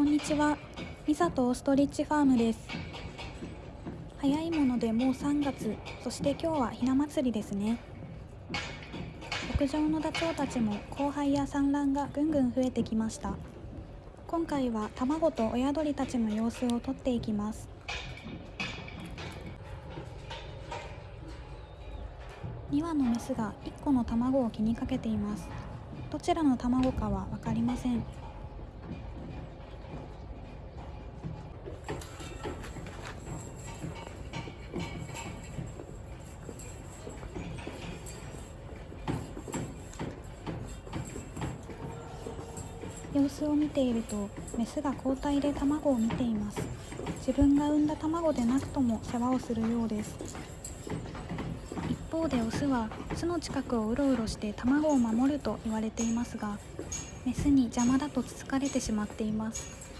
こんにちは。ミサとオストリッチファームです。早いものでもう3月、そして今日はひな祭りですね。牧場のダチョウたちも交配や産卵がぐんぐん増えてきました。今回は卵と親鳥たちの様子を撮っていきます。2羽のメスが1個の卵を気にかけています。どちらの卵かは分かりません。様子を見ているとメスが交代で卵を見ています。自分が産んだ卵でなくとも世話をするようです。一方でオスは巣の近くをうろうろして卵を守ると言われていますがメスに邪魔だとつつかれてしまっています。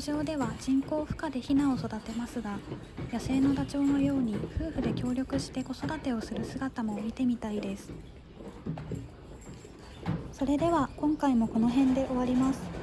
牧場では人工孵化でヒナを育てますが野生のダチョウのように夫婦で協力して子育てをする姿も見てみたいです。それでは今回もこの辺で終わります。